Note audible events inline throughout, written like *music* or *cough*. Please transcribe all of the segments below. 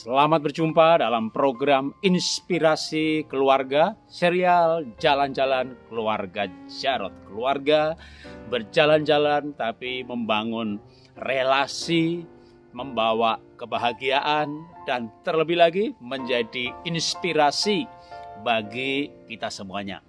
Selamat berjumpa dalam program Inspirasi Keluarga, serial Jalan-Jalan Keluarga Jarot. Keluarga berjalan-jalan tapi membangun relasi, membawa kebahagiaan, dan terlebih lagi menjadi inspirasi bagi kita semuanya.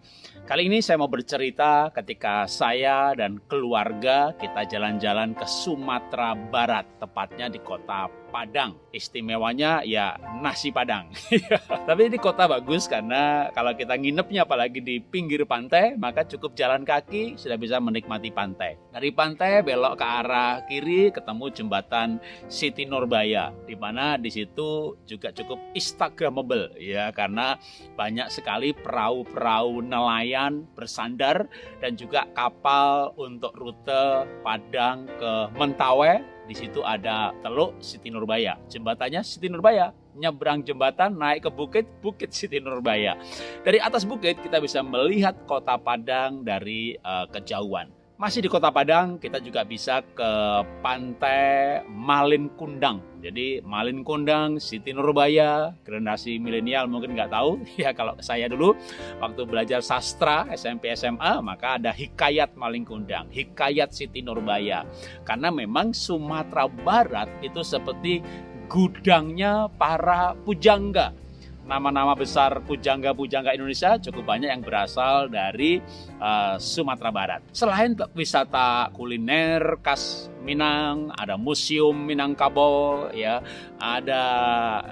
Kali ini saya mau bercerita ketika saya dan keluarga kita jalan-jalan ke Sumatera Barat, tepatnya di kota Padang. Istimewanya ya nasi Padang. *laughs* Tapi ini kota bagus karena kalau kita nginepnya apalagi di pinggir pantai, maka cukup jalan kaki sudah bisa menikmati pantai. Dari pantai belok ke arah kiri ketemu jembatan Siti Nurbaya di mana di situ juga cukup instagramable ya karena banyak sekali perahu-perahu nelayan bersandar dan juga kapal untuk rute Padang ke Mentawai di situ ada Teluk Siti Nurbaya. Jembatannya Siti Nurbaya. Nyebrang jembatan naik ke bukit, Bukit Siti Nurbaya. Dari atas bukit kita bisa melihat kota Padang dari uh, kejauhan. Masih di Kota Padang, kita juga bisa ke Pantai Malin Kundang. Jadi Malin Kundang, Siti Nurbaya, generasi milenial mungkin nggak tahu. *laughs* Ya kalau saya dulu waktu belajar sastra SMP SMA, maka ada Hikayat Malin Kundang, Hikayat Siti Nurbaya. Karena memang Sumatera Barat itu seperti gudangnya para pujangga nama-nama besar pujangga-pujangga Indonesia cukup banyak yang berasal dari uh, Sumatera Barat. Selain wisata kuliner khas Minang, ada museum Minangkabau, ya, ada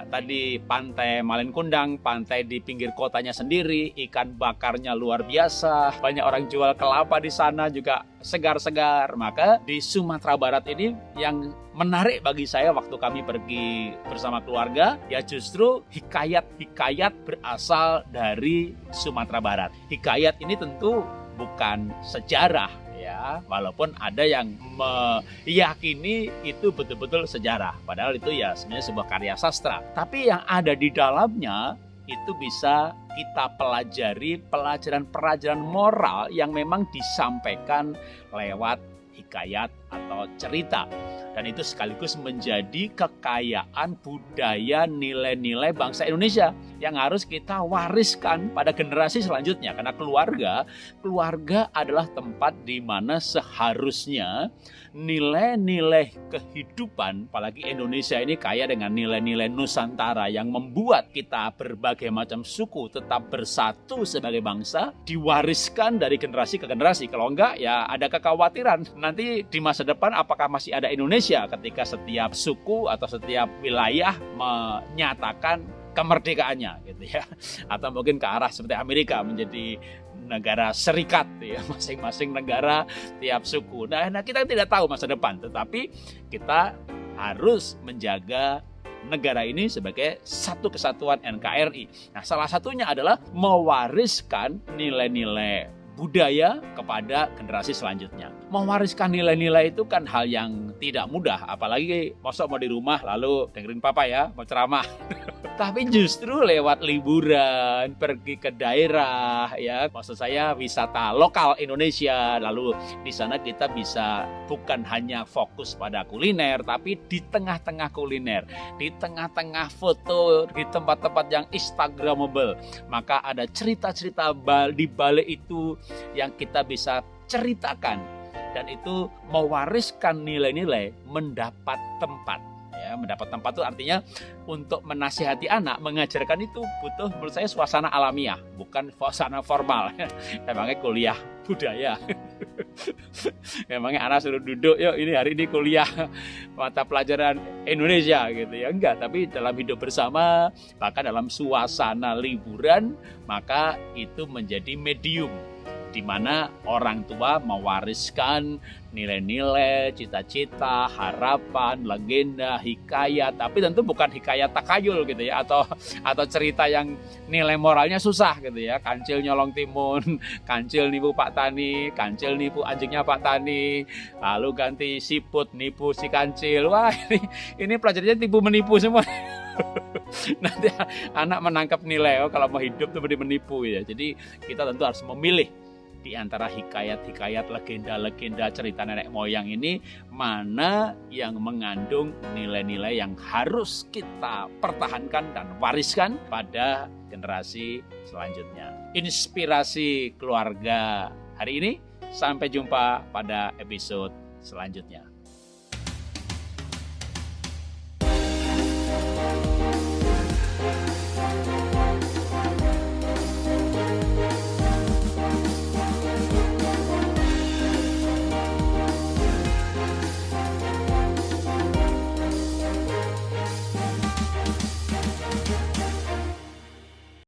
tadi pantai Malenkundang, pantai di pinggir kotanya sendiri, ikan bakarnya luar biasa, banyak orang jual kelapa di sana juga segar-segar. Maka di Sumatera Barat ini yang menarik bagi saya waktu kami pergi bersama keluarga, ya justru hikayat-hikayat berasal dari Sumatera Barat. Hikayat ini tentu bukan sejarah ya walaupun ada yang meyakini itu betul-betul sejarah padahal itu ya sebenarnya sebuah karya sastra tapi yang ada di dalamnya itu bisa kita pelajari pelajaran-pelajaran moral yang memang disampaikan lewat hikayat atau cerita. Dan itu sekaligus menjadi kekayaan budaya nilai-nilai bangsa Indonesia yang harus kita wariskan pada generasi selanjutnya. Karena keluarga keluarga adalah tempat di mana seharusnya nilai-nilai kehidupan apalagi Indonesia ini kaya dengan nilai-nilai Nusantara yang membuat kita berbagai macam suku tetap bersatu sebagai bangsa diwariskan dari generasi ke generasi. Kalau enggak ya ada kekhawatiran nanti di masa depan apakah masih ada Indonesia ketika setiap suku atau setiap wilayah menyatakan kemerdekaannya gitu ya *laughs* atau mungkin ke arah seperti Amerika menjadi negara serikat ya *laughs* masing-masing negara tiap suku nah, nah kita tidak tahu masa depan tetapi kita harus menjaga negara ini sebagai satu kesatuan NKRI. Nah, salah satunya adalah mewariskan nilai-nilai budaya kepada generasi selanjutnya. Mewariskan nilai-nilai itu kan hal yang tidak mudah, apalagi masuk mau di rumah lalu dengerin papa ya, mau ceramah. *laughs* Tapi justru lewat liburan, pergi ke daerah ya, maksud saya wisata lokal Indonesia, lalu di sana kita bisa bukan hanya fokus pada kuliner, tapi di tengah-tengah kuliner, di tengah-tengah foto, di tempat-tempat yang instagramable, maka ada cerita-cerita di balik itu yang kita bisa ceritakan. Dan itu mewariskan nilai-nilai mendapat tempat. Ya mendapat tempat itu artinya untuk menasihati anak mengajarkan itu butuh menurut saya suasana alamiah bukan suasana formal. *laughs* Emangnya kuliah budaya? *laughs* Memangnya anak suruh duduk yuk ini hari ini kuliah mata pelajaran Indonesia gitu ya. Enggak tapi dalam hidup bersama bahkan dalam suasana liburan maka itu menjadi medium di mana orang tua mewariskan nilai-nilai, cita-cita, harapan, legenda, hikayat, tapi tentu bukan hikayat takayul gitu ya atau atau cerita yang nilai moralnya susah gitu ya. Kancil nyolong timun, *laughs* kancil nipu Pak Tani, kancil nipu anjingnya Pak Tani, lalu ganti siput nipu si kancil. Wah, *laughs* ini ini pelajarannya tipu menipu semua. *laughs* Nanti anak menangkap nilai oh kalau mau hidup tuh menipu ya. Jadi kita tentu harus memilih di antara hikayat-hikayat legenda-legenda cerita nenek moyang ini mana yang mengandung nilai-nilai yang harus kita pertahankan dan wariskan pada generasi selanjutnya. Inspirasi keluarga hari ini sampai jumpa pada episode selanjutnya.